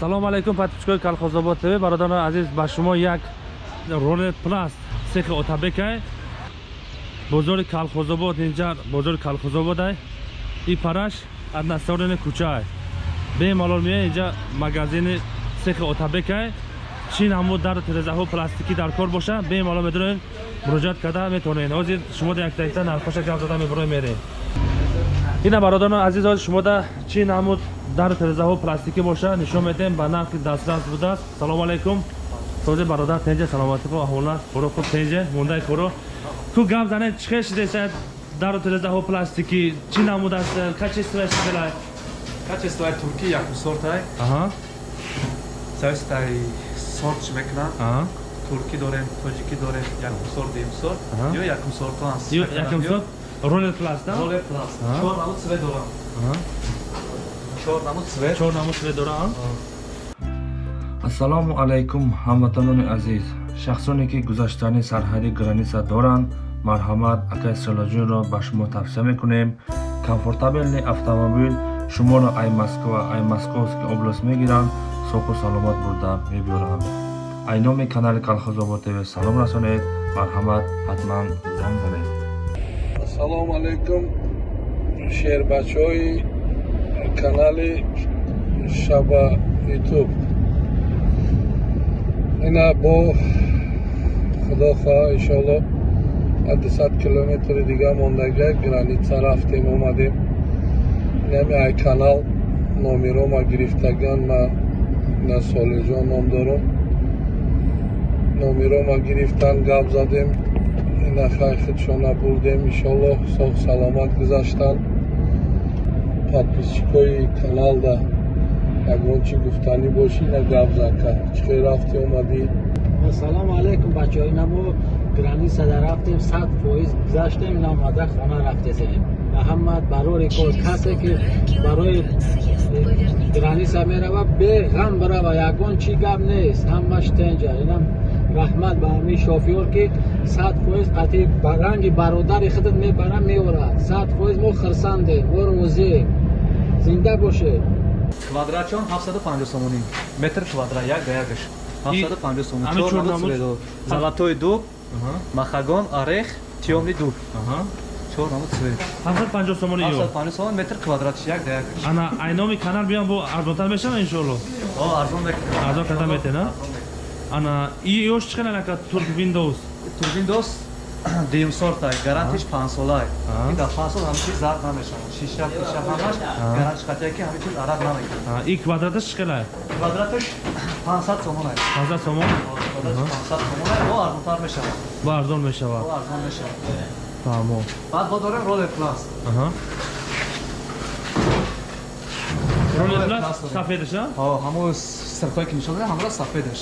салому алайкум подписчикои колхозобод тв бародарони азиз ба шумо як ролет пласт сехи отабекай бозори колхозобод инҷа бозори колхозободай и параш аднасторини кӯчаай бемалол меяй инҷа магазини сехи отабекай. Чӣ намуд дару тирезаҳо пластикӣ дар кор боша. Бемалол медонед муроҷиат карда метавонед. Ҳозир шумо да якдаита нархоша гап зада мебуро меред. Ина бародарони азиз ҳозир шумода чӣ намуд дару тирезаҳо пластикӣ боша нишон медиҳем ба нархи дастрас будааст салому алайкум сози бародар тенҷа саломатиқо аҳвола хуро хуб тенҷа мондаи хуро ту гап занед чӣ хеш десад дару тирезаҳо пластикӣ чӣ намудааст качествояш чӣ качествои турки якум сортай зависитай сорт чӣ мекунанд туркӣ дорем тоҷикӣ дорем якум сорт дуюм сорт. Ё якум сорту аст. Якум сорт? Ролер пласт ролер пласт. Чор намуд цвет дорам дорам. Ассалому алайкум ҳамватанони азиз. Шахсоне ки гузаштани сарҳади граниса доранд марҳамат акай силоҷунро ба шумо тавсия мекунем. Комфортабелни автомобил шуморо ай москва ай московский област мегиранд соҳу саломат бурда мебиёранд ай номи канали колхозобод тв салом расонед марҳамат ҳатман занг занед ассалому алайкум шербачаҳои канали шаба ютуб. Ина бо худо хоҳа иншоалло дусад километри дига мондага граница рафтем омадем. Инами ай канал номиро ма гирифтаган ма ина солиҳҷон ном дорам номиро ма гирифтан гап задем. Ина хайхидшона бурдем иншоалло соҳ саломат гузаштанд подписчикои каналда ягон чӣ гуфтанӣ бошӣ на гап зака чӣ рафтӣ омадӣ ассалому алайкум бачаҳо намо границада рафтем сад фоиз гузаштем ина омада хона рафтесем аҳамад барори кор касе ки барои граниса мерава беғам барава ягон чӣ гап нест ҳамаш тенҷа инам раҳмат ба ҳамаи шофёр ки сад фоиз қатъи ранги бародари худат мебара меорад. Сад фоиз мо хирсандем мо розием зинда бошед. Квадратчон 750 сомонӣ метр квадрат як да якаш. 750 сомон золотои дуб махагон орех тиёмни дуб. Чор намуд цвет. 750 сомони ё 750 сомон метр квадратиш як да якаш. Ана айноми канал биям бо арзонтар мешава иншоалло о арзон мекунем арзон карда метена ана и ёш чӣ қадар ака турк windows. Турк windows дуюм сортай гарантиш панҷсолай дар панҷ сол ҳамчиз зард намешавад. Шиша пиша ҳамаш гарантиш қатия ки ҳамин чиз арақ намекунад и квадраташ қадар квадраташ 500 сомонай 500 сомон? 500 сомонай бо арзонтар мешавад. Бо арзон мешавад. Бо арзон мешавад. Фаҳмо баъд мо дорем ролер пласт. Ролер пласт сафедаша? Ҳамо сирхое ки нишон дадем ҳамра сафедаш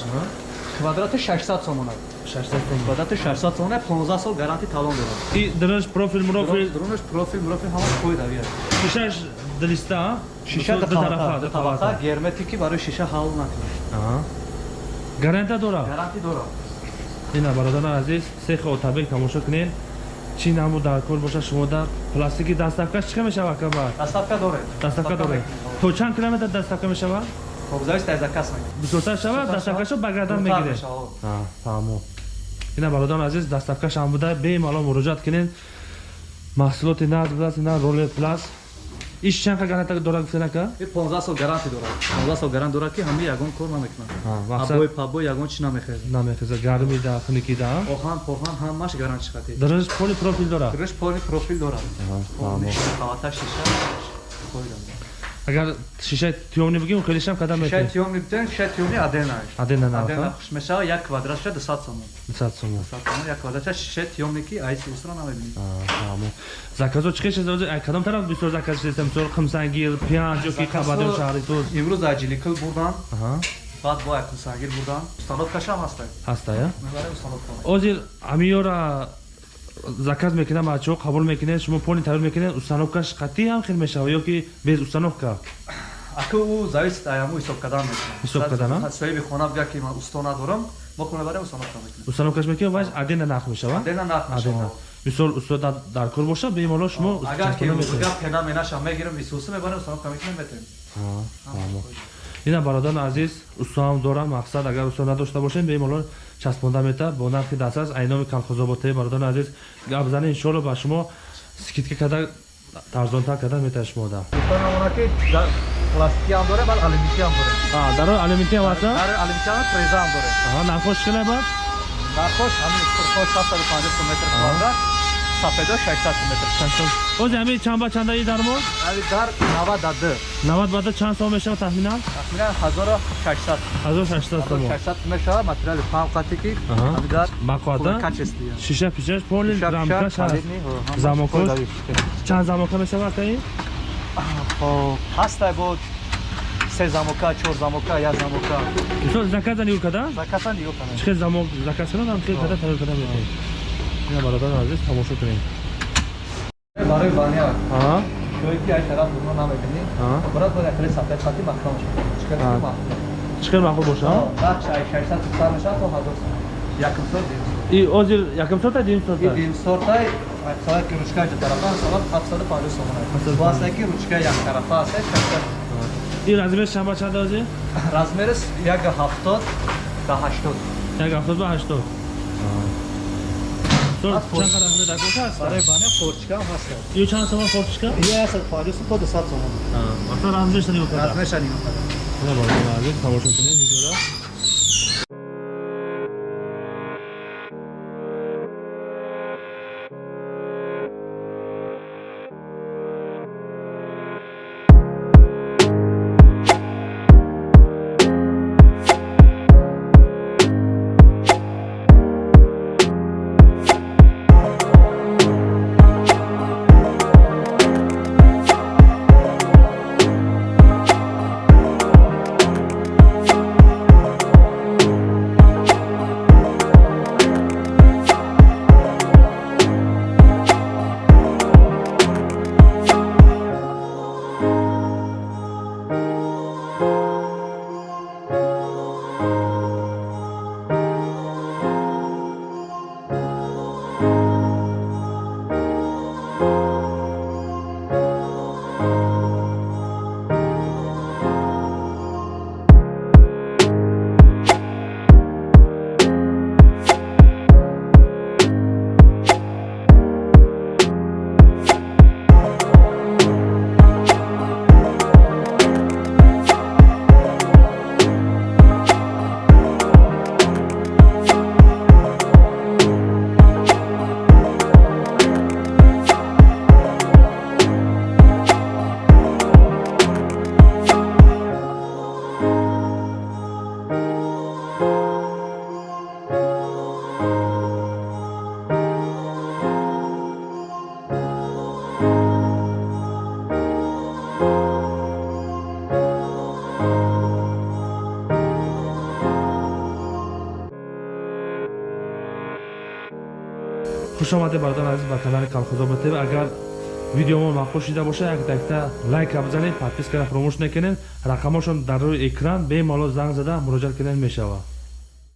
квадрати 600 сомонай 600 сомон квадрати 600 сомонай 15 сол гаранти талон дорад и драш профил мурофил? Дронаш профил мурофил ҳама қои давия шишаш дилиста шиша датабақа герметики барои шиша ҳал накунад гарантия дорад гаранти дорад ина бародарон азиз сехи отабек тамошо кунед. Чӣ намуд дар кор боша шумо дар пластики дастафкаш чӣ мешава каба дастафка дорем дастафка дорем то чанд километр дастафка мешава зависит аз кас бисёртар шавад дастафкашо ба гардан мегиред. фаҳмо ина бародарон азиз дастафкаш ҳам буда бемалол муроҷиат кунед. Маҳсулоти наз будааст ина роле плас иш чанд гаранта дорад гуфтед ака 15 сол гаранти дорад 15 сол гарант дорад ки ҳамаи ягон кор намекунад абой пабой ягон чи намехезад намехезад гарми да хуники да охан похан ҳамаш гарантиш хати држ поли профил дорад? Држ поли профил дорад қавата шиша агар шишаи тиёмни бигем хелишам кадам шишаи тиёмни битен шишаи тиёмни адена адена на адена хуш мешава як квадратша 200 сомон 200 сомон як квадратша шишаи тиёмни ки айси усра намебинед фаҳмо заказо чӣ хеш ай кадом тараф бисёр заказ дестем мисол қимсангир пиянҷ ёки қабадем шаҳри туз имрӯз аҷиликил бурдан баъд бо як қимсангир бурдан установкашам ҳаста ҳаста я озир амиёра заказ мекунад бачаҳо қабул мекунед шумо пони тайёр мекунед установкаш қатъӣ ҳам хел мешавад ё ки без установка? Ака ӯ зависит аяму ҳисоб кардан ҳисоб кардан соҳиби хона бигӯяд ки ман усто надорам мо хона барем установка мекунем. Установкаш мекунед ваш адена нақ мешавад адена нақ мешавад мисол устода дар кор боша бемоло шумо агар ки гап пена менаша мегирем исуси мебарем установка мекунем метем ина бародарон азиз устуам дорам мақсад агар усту надошта бошем бемалол часпонда мета бо нархи дастас айноми калхозоботаи бародарон азиз. Гап зане иншоалло ба шумо скидка карда тарзонтар карда метаҳад шумода Дӯстон намона ки дар пластики ҳам дорем баъд алюмити ҳам дорем? Дар алюминти ҳам аста дар алюмити ҳам треза ҳам дорем. Нархош шикала бад? Нархош ҳамин сурхош 750 сом метр квадрат сафедо 600 сом метр ози ҳами чанд ба чандаи дармон? Ҳави дар 92 90 бада чанд сом мешавад тахминан тахминан 1600 1600 сомо 1600 мешавад материали фавқати ки ҳави дар бақоата качести шиша пишаш поли ҳамааш Замокош? қоидави. чанд замока мешавад таи Хоб, ҳастай бо се замока чор замока як замока. Исо заказ зани юркада закасан диё канем чихел замок заказ шунад хел када тайёр када азиз тамошо кунем. Барои баня аҳа шои ки ай тараф дуно намебинӣ Аҳа. брат бо якре сафед хати махкам чикар Аҳа. ма чихел маъқул боша да чай 600 сар мешавад то 1000 сом якм сор дим и озир якм сота дим и сота дим сортай сават ки ручка ҷа тарафа сават 750 сом Ҳафтаду бо аста ки ручка як тарафа аст 600 и размер чанд ба чанд озир? Размерис як 70 та 80 як ҳафтод ба ҳаштод So, Аз чанд қадам дакоша аст? Барои баня форчка ҳам ҳаст ю чанд сома фортишка я 150 сом то 200 сом вақта размер шани юркада размерша ним ина бародарон азиз тамошо кунем видеоро хуш омадед бародарон азиз ба канали калхозобад тв агар видеомон маъқул шида боша як дакта лайка бизанед подпискара фаромӯш накунед. Рақамошон дар рӯи экран бемалол занг зада муроҷиат кунед мешавад